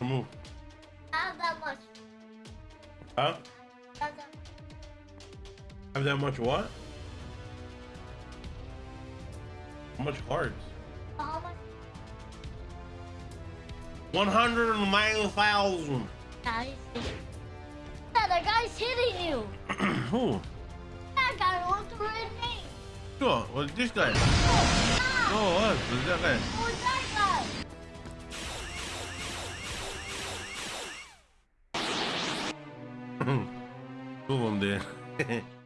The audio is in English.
Move. Not that much. Huh? That Have that much what? How much cards? How much? 109,000. Guys. Yeah, the guy's hitting you. Who? That guy wants to hit me. Sure. Well, this guy. Ah, Oh, what? Who's that guy? who's that そうなんで。